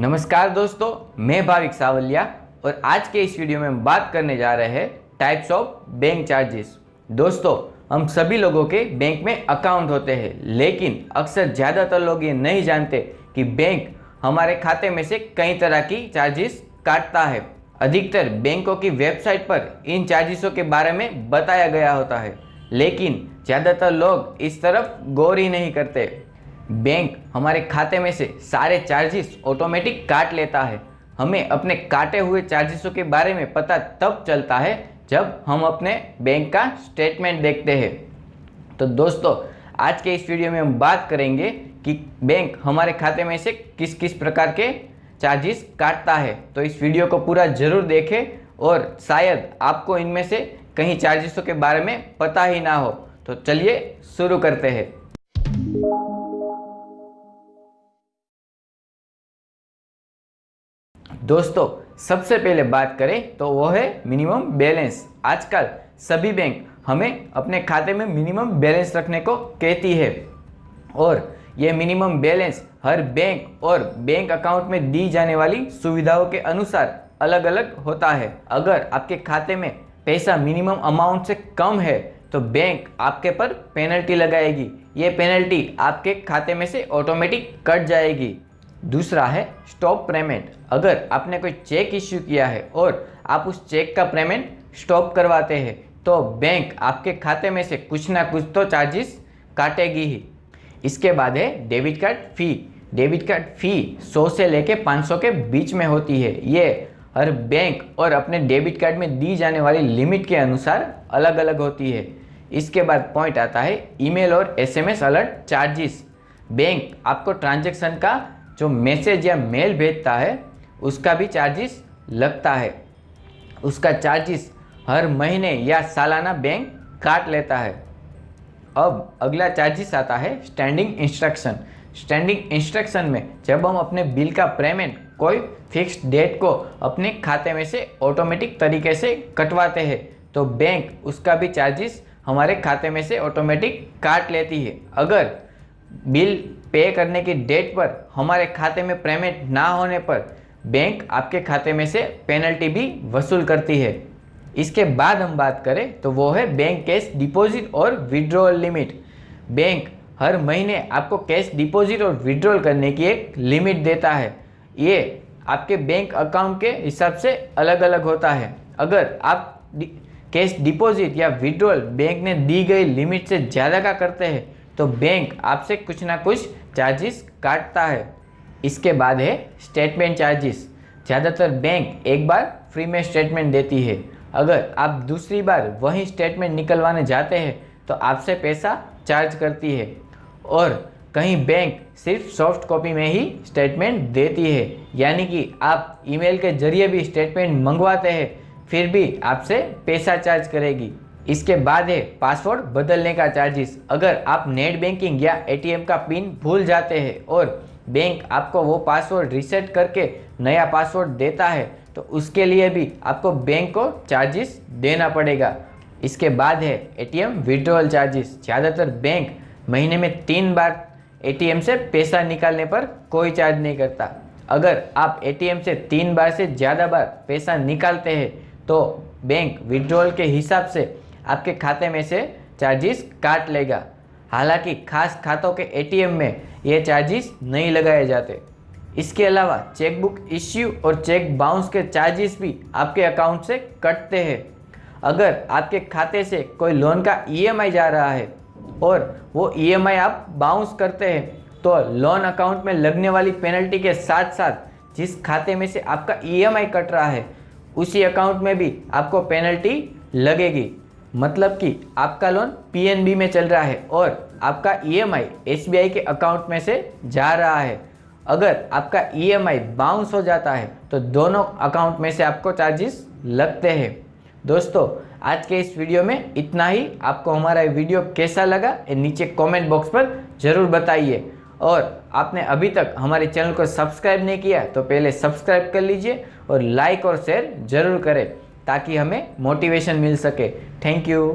नमस्कार दोस्तों, मैं भाविक सावलिया और आज के इस वीडियो में हम बात करने जा रहे हैं टाइप्स ऑफ़ बैंक चार्जेस दोस्तों, हम सभी लोगों के बैंक में अकाउंट होते हैं, लेकिन अक्सर ज़्यादातर लोग ये नहीं जानते कि बैंक हमारे खाते में से कई तरह की चार्जेस काटता है। अधिकतर बैंकों की वेबसाइट पर इन चार्जेसों के बारे में बताया गया होता है, लेकिन ज़्यादातर लोग इस तरफ़ गौर ही नहीं करते। बैंक हमारे खाते में से सारे चार्जेस ऑटोमेटिक काट लेता है। हमें अपने काटे हुए चार्जेसों के बारे में पता तब चलता है जब हम अपने बैंक का स्टेटमेंट देखते हैं। तो दोस्तों, आज के इस वीडियो में हम बात करेंगे कि बैंक हमारे खाते में से किस किस प्रकार के चार्जेस काटता है। तो इस वीडियो को पूरा ज़रूर देखें और शायद आपको इनमें से कहीं चार्जेसों के बारे में पता ही ना हो। तो चलिए शुरू करते हैं। दोस्तों, सबसे पहले बात करें तो वो है मिनिमम बैलेंस आजकल सभी बैंक हमें अपने खाते में मिनिमम बैलेंस रखने को कहती है। और ये मिनिमम बैलेंस हर बैंक और बैंक अकाउंट में दी जाने वाली सुविधाओं के अनुसार अलग अलग होता है। अगर आपके खाते में पैसा मिनिमम अमाउंट से कम है तो बैंक आपके पर पेनल्टी लगाएगी। ये पेनल्टी आपके खाते में से ऑटोमेटिक कट जाएगी। दूसरा है स्टॉप पेमेंट अगर आपने कोई चेक इश्यू किया है और आप उस चेक का पेमेंट स्टॉप करवाते हैं तो बैंक आपके खाते में से कुछ ना कुछ तो चार्जेस काटेगी ही। इसके बाद है debit card fee debit card fee 100 से लेके 500 के बीच में होती है। ये हर बैंक और अपने डेबिट कार्ड में दी जाने वाली लिमिट के अनुसार अलग अलग होती है। इसके बाद पॉइंट आता है ईमेल और एसएमएस अलर्ट चार्जेस बैंक आपको ट्रांजैक्शन का जो मैसेज या मेल भेजता है, उसका भी चार्जेस लगता है। उसका चार्जेस हर महीने या सालाना बैंक काट लेता है। अब अगला चार्जेस आता है स्टैंडिंग इंस्ट्रक्शन स्टैंडिंग इंस्ट्रक्शन में जब हम अपने बिल का पेमेंट कोई फिक्स डेट को अपने खाते में से ऑटोमेटिक तरीके से कटवाते हैं तो बैंक उसका भी चार्जेस हमारे खाते में से ऑटोमेटिक काट लेती है। अगर बिल पे करने की डेट पर हमारे खाते में पेमेंट ना होने पर बैंक आपके खाते में से पेनल्टी भी वसूल करती है। इसके बाद हम बात करें तो वो है बैंक कैश डिपॉजिट और विड्रॉल लिमिट बैंक हर महीने आपको कैश डिपॉजिट और विड्रॉल करने की एक लिमिट देता है। ये आपके बैंक अकाउंट के हिसाब से अलग अलग होता है। अगर आप कैश डिपॉजिट या विड्रॉल बैंक ने दी गई लिमिट से ज़्यादा का करते हैं तो बैंक आपसे कुछ ना कुछ चार्जेस काटता है। इसके बाद है स्टेटमेंट चार्जेस ज़्यादातर बैंक एक बार फ्री में स्टेटमेंट देती है। अगर आप दूसरी बार वही स्टेटमेंट निकलवाने जाते हैं तो आपसे पैसा चार्ज करती है। और कहीं बैंक सिर्फ़ सॉफ्ट कॉपी में ही स्टेटमेंट देती है। यानी कि आप ईमेल के ज़रिए भी स्टेटमेंट मंगवाते हैं, फिर भी आपसे पैसा चार्ज करेगी। इसके बाद है पासवर्ड बदलने का चार्जेस अगर आप नेट बैंकिंग या एटीएम का पिन भूल जाते हैं और बैंक आपको वो पासवर्ड रीसेट करके नया पासवर्ड देता है तो उसके लिए भी आपको बैंक को चार्जेस देना पड़ेगा। इसके बाद है एटीएम विड्रॉल चार्जेस ज़्यादातर बैंक महीने में तीन बार एटीएम से पैसा निकालने पर कोई चार्ज नहीं करता। अगर आप एटीएम से तीन बार से ज़्यादा बार पैसा निकालते हैं तो बैंक विड्रॉल के हिसाब से आपके खाते में से चार्जेस काट लेगा। हालाँकि खास खातों के एटीएम में ये चार्जेस नहीं लगाए जाते। इसके अलावा चेकबुक इश्यू और चेक बाउंस के चार्जेस भी आपके अकाउंट से कटते हैं। अगर आपके खाते से कोई लोन का ईएमआई जा रहा है और वो ईएमआई आप बाउंस करते हैं तो लोन अकाउंट में लगने वाली पेनल्टी के साथ साथ जिस खाते में से आपका ईएमआई कट रहा है, उसी अकाउंट में भी आपको पेनल्टी लगेगी। मतलब कि आपका लोन पीएनबी में चल रहा है और आपका ईएमआई एसबीआई के अकाउंट में से जा रहा है। अगर आपका ईएमआई बाउंस हो जाता है तो दोनों अकाउंट में से आपको चार्जेस लगते हैं। दोस्तों, आज के इस वीडियो में इतना ही। आपको हमारा वीडियो कैसा लगा, ये नीचे कमेंट बॉक्स पर ज़रूर बताइए। और आपने अभी तक हमारे चैनल को सब्सक्राइब नहीं किया तो पहले सब्सक्राइब कर लीजिए और लाइक और शेयर ज़रूर करें। ताकि हमें मोटिवेशन मिल सके. Thank you